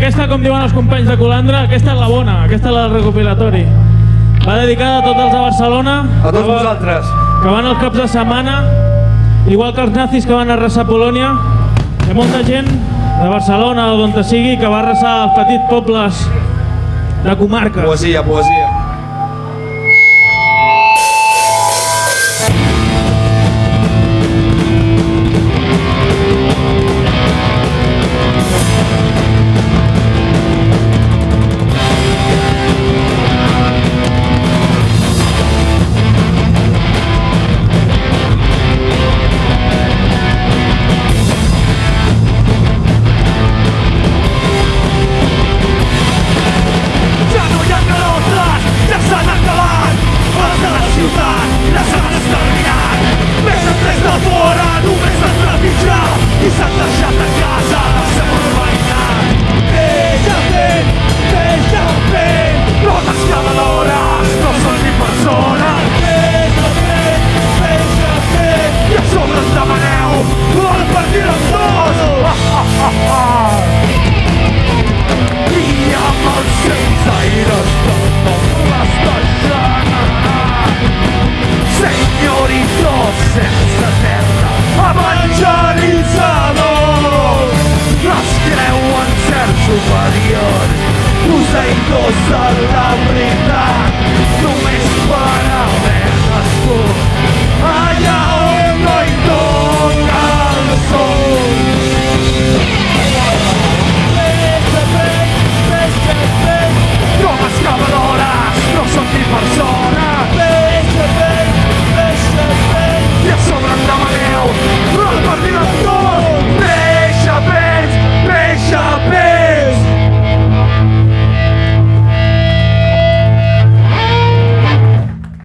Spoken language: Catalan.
aquesta, com diuen els companys de Colandra, aquesta és la bona, aquesta és la del recopilatori. Va dedicada a tots els de Barcelona. A tots vosaltres. Que van els caps de setmana, igual que els nazis que van arrasar Polònia. Hi ha molta gent de Barcelona o d'on sigui que va arrasar els petits pobles de comarques. Poesia, poesia. serca, serca A mangiarizzanos Nos creuen certs superiors Posseïdors de la veritat